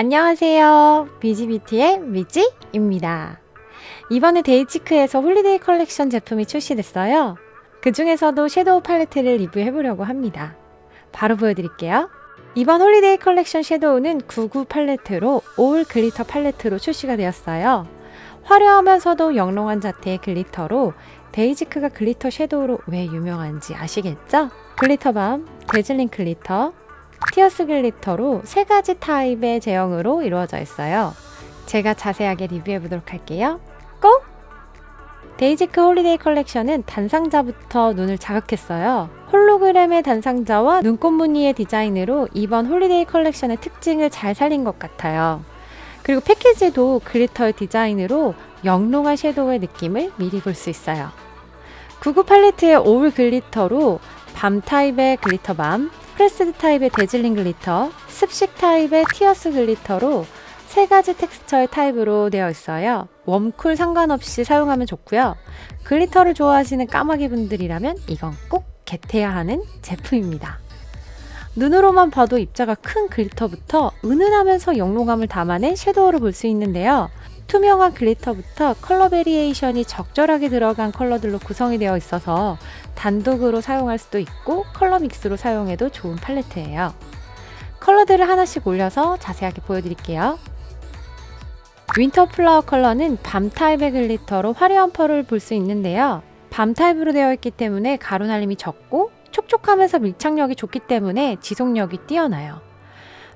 안녕하세요. 비지비티의 미지입니다. 이번에 데이지크에서 holiday 컬렉션 제품이 출시됐어요. 그 중에서도 섀도우 팔레트를 리뷰해보려고 합니다. 바로 보여드릴게요. 이번 holiday 컬렉션 섀도우는 99 팔레트로 all glitter 팔레트로 출시가 되었어요. 화려하면서도 영롱한 자태의 glitter로 데이지크가 glitter 섀도우로 왜 유명한지 아시겠죠? glitter balm, dazzling glitter, tears glitter로 세 가지 타입의 제형으로 이루어져 있어요. 제가 자세하게 리뷰해 보도록 할게요. Go! 데이지크 holiday 컬렉션은 단상자부터 눈을 자극했어요. 홀로그램의 단상자와 눈꽃 무늬의 디자인으로 이번 holiday 컬렉션의 특징을 잘 살린 것 같아요. 그리고 패키지도 glitter의 디자인으로 영롱한 섀도우의 느낌을 미리 볼 수 있어요. 9구 팔레트의 all glitter로 balm 타입의 glitter balm, pressed 타입의 dazzling glitter, 습식 타입의 tears glitter로 세 가지 텍스처의 타입으로 되어 있어요. warm cool 상관없이 사용하면 좋고요. glitter를 좋아하시는 까마귀 분들이라면 이건 꼭 get해야 하는 제품입니다. 눈으로만 봐도 입자가 큰 glitter부터 은은하면서 영롱함을 담아낸 shadow를 볼 수 있는데요. 투명한 glitter부터 컬러 variation이 적절하게 들어간 컬러들로 구성이 되어 있어서 단독으로 사용할 수도 있고 컬러 믹스로 사용해도 좋은 팔레트예요. 컬러들을 하나씩 올려서 자세하게 보여드릴게요. Winter Flower 컬러는 balm 타입의 glitter로 화려한 pearl을 볼 수 있는데요. balm 타입으로 되어 있기 때문에 가루 날림이 적고 촉촉하면서 밀착력이 좋기 때문에 지속력이 뛰어나요.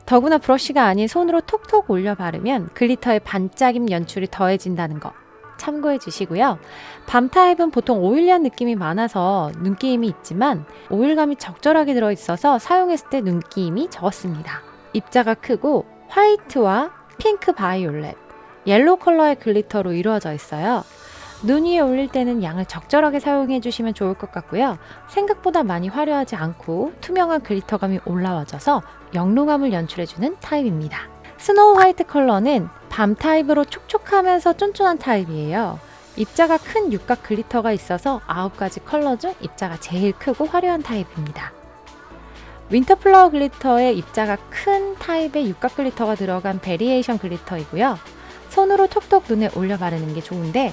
더구나 브러쉬가 아닌 손으로 톡톡 올려 바르면 glitter의 반짝임 연출이 더해진다는 거 참고해 주시고요. balm 타입은 보통 oily한 느낌이 많아서 눈끼임이 있지만 오일감이 적절하게 들어있어서 사용했을 때 눈끼임이 적었습니다. 입자가 크고 화이트와 핑크 바이올렛, 옐로우 컬러의 glitter로 이루어져 있어요. 눈 위에 올릴 때는 양을 적절하게 사용해 주시면 좋을 것 같고요. 생각보다 많이 화려하지 않고 투명한 glitter감이 올라와져서 영롱함을 연출해주는 타입입니다. Snow White 컬러는 balm 타입으로 촉촉하면서 쫀쫀한 타입이에요. 입자가 큰 육각 glitter가 있어서 9가지 컬러 중 입자가 제일 크고 화려한 타입입니다. Winter Flower glitter의 입자가 큰 타입의 육각 glitter가 들어간 variation glitter이고요. 손으로 톡톡 눈에 올려 바르는 게 좋은데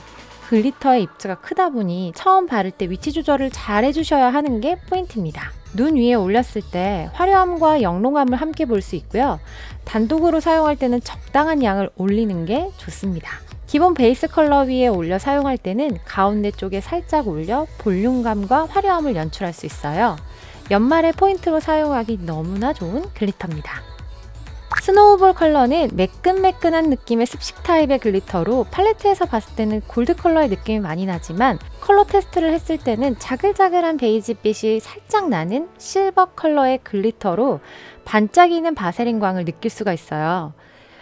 glitter의 입자가 크다 보니 처음 바를 때 위치 조절을 잘 해주셔야 하는 게 포인트입니다. 눈 위에 올렸을 때 화려함과 영롱함을 함께 볼 수 있고요. 단독으로 사용할 때는 적당한 양을 올리는 게 좋습니다. 기본 베이스 컬러 위에 올려 사용할 때는 가운데 쪽에 살짝 올려 볼륨감과 화려함을 연출할 수 있어요. 연말에 포인트로 사용하기 너무나 좋은 glitter입니다. Snowball 컬러는 매끈매끈한 느낌의 습식 타입의 glitter로 팔레트에서 봤을 때는 골드 컬러의 느낌이 많이 나지만 컬러 테스트를 했을 때는 자글자글한 베이지빛이 살짝 나는 실버 컬러의 glitter로 반짝이는 바세린 광을 느낄 수가 있어요.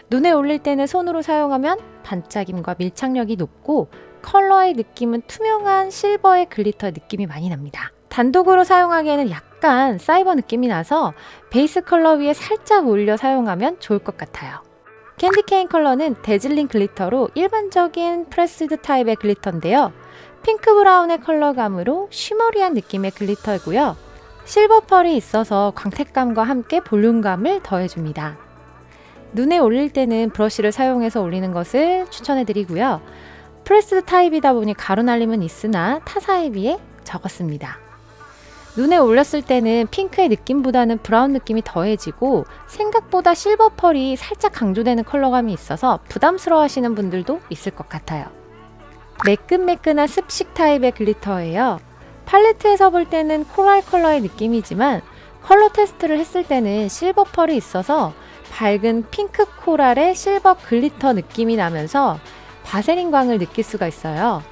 눈에 올릴 때는 손으로 사용하면 반짝임과 밀착력이 높고 컬러의 느낌은 투명한 실버의 glitter 느낌이 많이 납니다. 단독으로 사용하기에는 약간 사이버 느낌이 나서 베이스 컬러 위에 살짝 올려 사용하면 좋을 것 같아요. Candy Cane 컬러는 dazzling glitter로 일반적인 pressed 타입의 glitter인데요. 핑크 브라운의 컬러감으로 shimmery한 느낌의 glitter이고요. 실버 pearl이 있어서 광택감과 함께 볼륨감을 더해줍니다. 눈에 올릴 때는 브러쉬를 사용해서 올리는 것을 추천해 드리고요. pressed 타입이다 보니 가루 날림은 있으나 타사에 비해 적었습니다. 눈에 올렸을 때는 핑크의 느낌보다는 브라운 느낌이 더해지고 생각보다 실버 pearl이 살짝 강조되는 컬러감이 있어서 부담스러워 하시는 분들도 있을 것 같아요. 매끈매끈한 습식 타입의 glitter예요. 팔레트에서 볼 때는 코랄 컬러의 느낌이지만 컬러 테스트를 했을 때는 실버 pearl이 있어서 밝은 핑크 코랄의 실버 glitter 느낌이 나면서 바세린 광을 느낄 수가 있어요.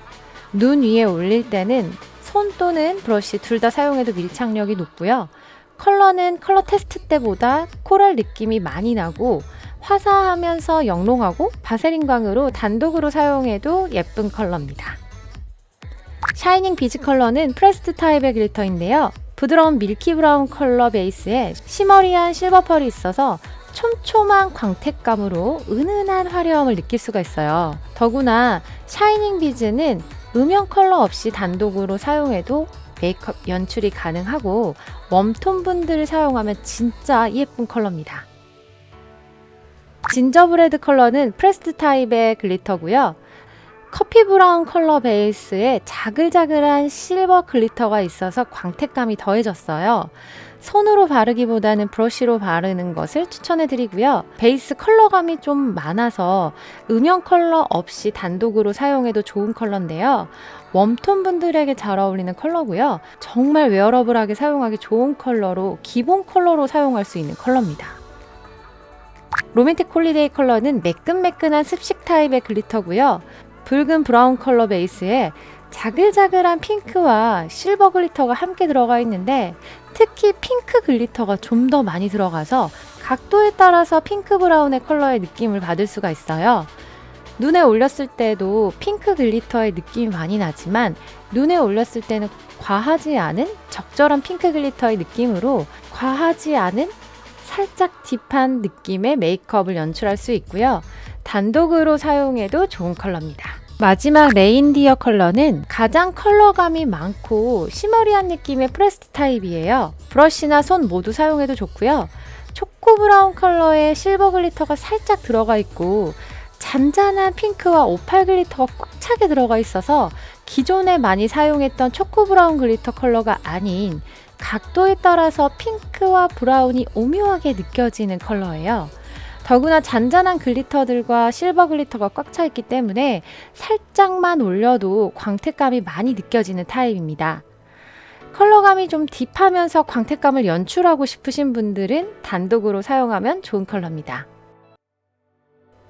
눈 위에 올릴 때는 손 또는 브러쉬 둘 다 사용해도 밀착력이 높고요. 컬러는 컬러 테스트 때보다 코랄 느낌이 많이 나고 화사하면서 영롱하고 바세린 광으로 단독으로 사용해도 예쁜 컬러입니다. Shining Beads 컬러는 pressed 타입의 glitter인데요. 부드러운 milky 브라운 컬러 베이스에 shimmery한 실버 pearl이 있어서 촘촘한 광택감으로 은은한 화려함을 느낄 수가 있어요. 더구나 Shining Beads는 음영 컬러 없이 단독으로 사용해도 메이크업 연출이 가능하고 warm tone 분들을 사용하면 진짜 예쁜 컬러입니다. Gingerbread 컬러는 pressed 타입의 glitter고요. 커피 브라운 컬러 베이스에 자글자글한 실버 glitter가 있어서 광택감이 더해졌어요. 손으로 바르기보다는 브러쉬로 바르는 것을 추천해 드리고요. 베이스 컬러감이 좀 많아서 음영 컬러 없이 단독으로 사용해도 좋은 컬러인데요. warm tone 분들에게 잘 어울리는 컬러고요. 정말 wearable하게 사용하기 좋은 컬러로 기본 컬러로 사용할 수 있는 컬러입니다. Romantic Holiday 컬러는 매끈매끈한 습식 타입의 glitter고요. 붉은 브라운 컬러 베이스에 자글자글한 핑크와 실버 glitter가 함께 들어가 있는데 특히 핑크 glitter가 좀 더 많이 들어가서 각도에 따라서 핑크 브라운의 컬러의 느낌을 받을 수가 있어요. 눈에 올렸을 때도 핑크 glitter의 느낌이 많이 나지만 눈에 올렸을 때는 과하지 않은 적절한 핑크 glitter의 느낌으로 과하지 않은 살짝 deep한 느낌의 메이크업을 연출할 수 있고요. 단독으로 사용해도 좋은 컬러입니다. 마지막 Reindeer 컬러는 가장 컬러감이 많고 shimmery한 느낌의 pressed 타입이에요. 브러쉬나 손 모두 사용해도 좋고요. 초코 브라운 컬러의 실버 glitter가 살짝 들어가 있고 잔잔한 핑크와 오팔 glitter가 꽉 차게 들어가 있어서 기존에 많이 사용했던 초코 브라운 glitter 컬러가 아닌 각도에 따라서 핑크와 브라운이 오묘하게 느껴지는 컬러예요. 더구나 잔잔한 glitter들과 실버 glitter가 꽉 차 있기 때문에 살짝만 올려도 광택감이 많이 느껴지는 타입입니다. 컬러감이 좀 deep하면서 광택감을 연출하고 싶으신 분들은 단독으로 사용하면 좋은 컬러입니다.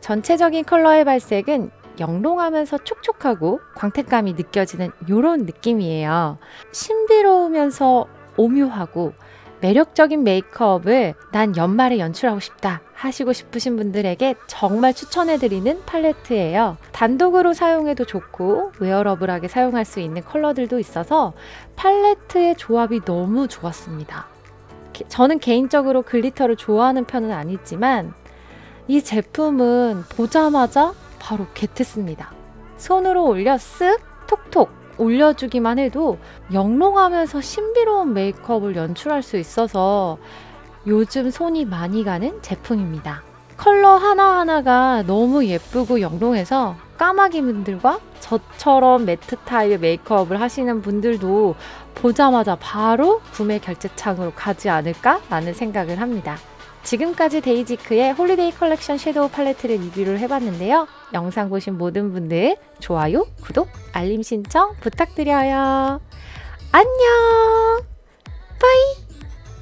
전체적인 컬러의 발색은 영롱하면서 촉촉하고 광택감이 느껴지는 이런 느낌이에요. 신비로우면서 오묘하고 매력적인 메이크업을 난 연말에 연출하고 싶다 하시고 싶으신 분들에게 정말 추천해드리는 팔레트예요. 단독으로 사용해도 좋고 wearable하게 사용할 수 있는 컬러들도 있어서 팔레트의 조합이 너무 좋았습니다. 저는 개인적으로 glitter를 좋아하는 편은 아니지만 이 제품은 보자마자 바로 get했습니다. 손으로 올려 쓱 톡톡 올려주기만 해도 영롱하면서 신비로운 메이크업을 연출할 수 있어서 요즘 손이 많이 가는 제품입니다. 컬러 하나하나가 너무 예쁘고 영롱해서 까마귀 분들과 저처럼 matte 타입의 메이크업을 하시는 분들도 보자마자 바로 구매 결제창으로 가지 않을까 라는 생각을 합니다. 지금까지 데이지크의 홀리데이 컬렉션 shadow 팔레트를 리뷰를 해봤는데요. 영상 보신 모든 분들 좋아요, 구독, 알림 신청 부탁드려요. 안녕! 빠이!